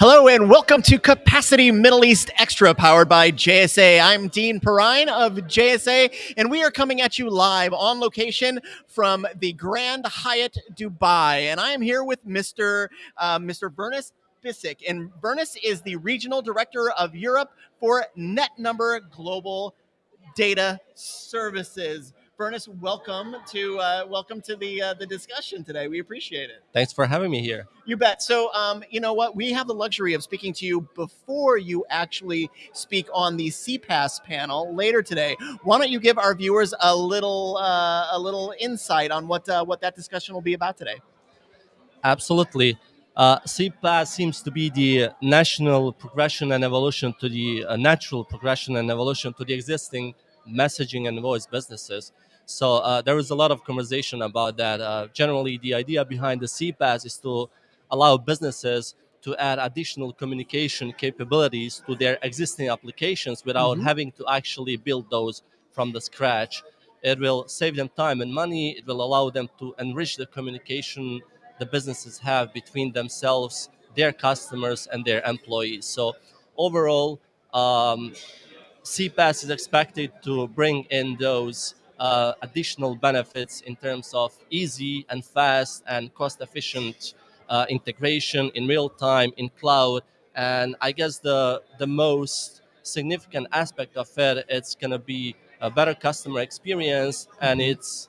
Hello and welcome to Capacity Middle East Extra, powered by JSA. I'm Dean Perrine of JSA, and we are coming at you live on location from the Grand Hyatt Dubai. And I am here with Mr. Uh, Mr. Bernis Bisick, and Bernis is the Regional Director of Europe for NetNumber Global Data Services. Bernis, welcome to uh, welcome to the uh, the discussion today. We appreciate it. Thanks for having me here. You bet. So, um, you know what? We have the luxury of speaking to you before you actually speak on the CPaaS panel later today. Why don't you give our viewers a little uh, a little insight on what uh, what that discussion will be about today? Absolutely. Uh, CPaaS seems to be the national progression and evolution to the uh, natural progression and evolution to the existing messaging and voice businesses. So uh, there was a lot of conversation about that. Uh, generally, the idea behind the CPaaS is to allow businesses to add additional communication capabilities to their existing applications without mm -hmm. having to actually build those from the scratch. It will save them time and money. It will allow them to enrich the communication the businesses have between themselves, their customers, and their employees. So overall, um, CPaaS is expected to bring in those uh, additional benefits in terms of easy and fast and cost efficient uh, integration in real time in cloud. And I guess the, the most significant aspect of it, it's going to be a better customer experience. And it's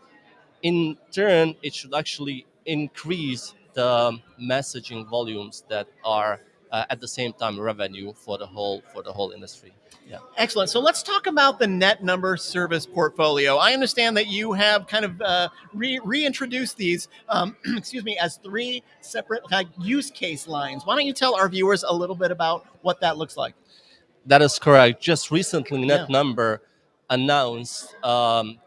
in turn, it should actually increase the messaging volumes that are uh, at the same time revenue for the whole for the whole industry. Yeah. Excellent. So let's talk about the NetNumber service portfolio. I understand that you have kind of uh, re- reintroduced these, um, excuse me, as three separate like, use case lines. Why don't you tell our viewers a little bit about what that looks like? That is correct. Just recently, NetNumber yeah. announced um,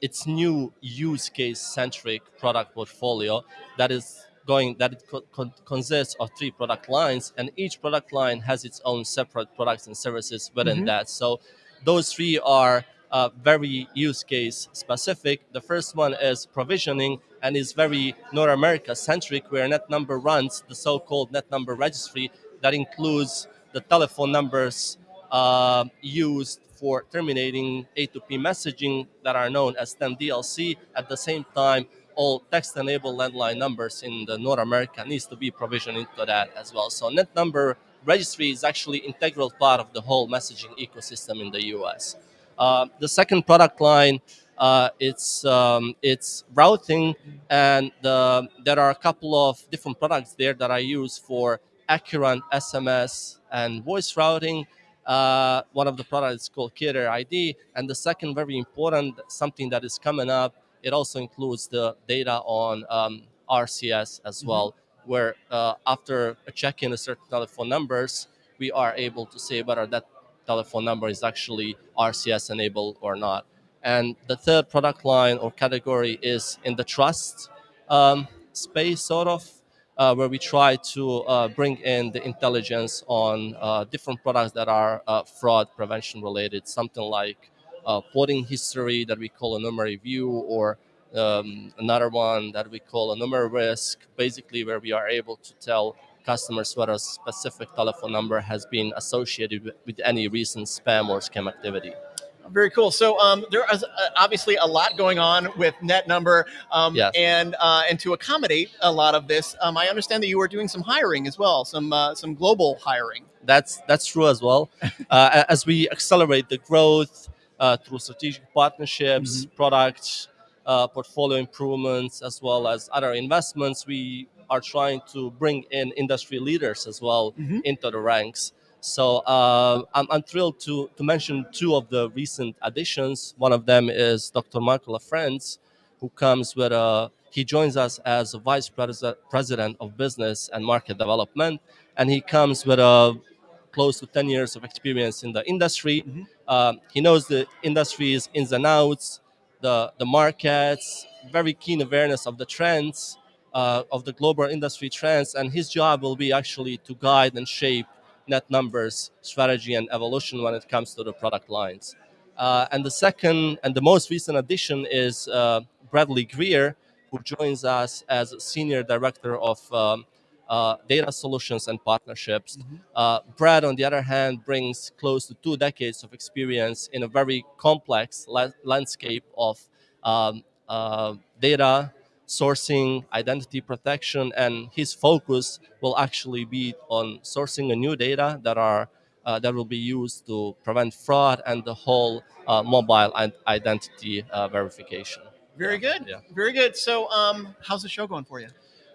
its new use case centric product portfolio that is going that it co consists of three product lines, and each product line has its own separate products and services within mm -hmm. that. So those three are uh, very use case specific. The first one is provisioning and is very North America centric, where NetNumber runs the so-called NetNumber registry that includes the telephone numbers uh, used for terminating A2P messaging that are known as 10DLC. At the same time, all text-enabled landline numbers in the North America needs to be provisioned into that as well. So NetNumber registry is actually integral part of the whole messaging ecosystem in the US. Uh, the second product line, uh, it's um, it's routing, and uh, there are a couple of different products there that I use for Accurant SMS and voice routing. Uh, one of the products is called Carrier ID, and the second, very important, something that is coming up it also includes the data on um, RCS as mm-hmm. well, mm -hmm. where uh, after checking a certain telephone numbers, we are able to say whether that telephone number is actually RCS enabled or not. And the third product line or category is in the trust um, space, sort of, uh, where we try to uh, bring in the intelligence on uh, different products that are uh, fraud prevention related, something like uh, porting history that we call a number review or um, another one that we call a number risk, basically where we are able to tell customers whether a specific telephone number has been associated with, with any recent spam or scam activity. Very cool. So um, there is uh, obviously a lot going on with NetNumber, um, yes. and uh, and to accommodate a lot of this, um, I understand that you are doing some hiring as well, some uh, some global hiring. That's that's true as well. Uh, as we accelerate the growth, uh, through strategic partnerships, mm -hmm. product uh, portfolio improvements, as well as other investments. We are trying to bring in industry leaders as well mm -hmm. into the ranks. So uh, I'm, I'm, thrilled to, to mention two of the recent additions. One of them is Dr. Michael LaFrance, who comes with a, he joins us as a vice president of business and market development, and he comes with a close to 10 years of experience in the industry. Mm -hmm. um, he knows the industry's ins and outs, the, the markets, very keen awareness of the trends, uh, of the global industry trends, and his job will be actually to guide and shape NetNumber's, strategy and evolution when it comes to the product lines. Uh, and the second and the most recent addition is uh, Bradley Greer, who joins us as Senior Director of um, uh, data solutions and partnerships. Mhm. Uh, Brad, on the other hand, brings close to two decades of experience in a very complex la- landscape of um, uh, data sourcing, identity protection, and his focus will actually be on sourcing a new data that are uh, that will be used to prevent fraud and the whole uh, mobile and identity uh, verification. Very Yeah, good. yeah. Very good. So, um, how's the show going for you?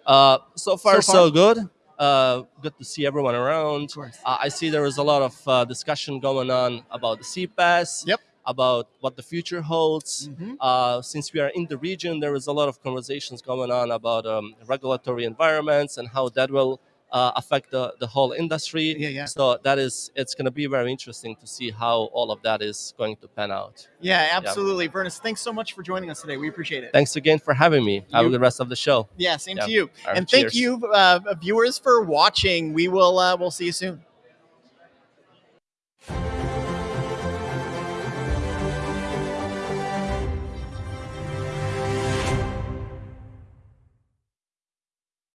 Uh, so far, So so, good. Uh, good to see everyone around. Uh, I see there is a lot of uh, discussion going on about the CPaaS, Yep. about what the future holds. Mm-hmm. Uh, since we are in the region, there is a lot of conversations going on about um, regulatory environments and how that will uh, affect the, the whole industry. Yeah, yeah. So that is, it's going to be very interesting to see how all of that is going to pan out. Yeah, absolutely. Bernis, thanks so much for joining us today. We appreciate it. Thanks again for having me. Have a good rest of the show. yeah, same Yeah. to you. Right, and thank you, uh, viewers, for watching. We will uh, we'll see you soon.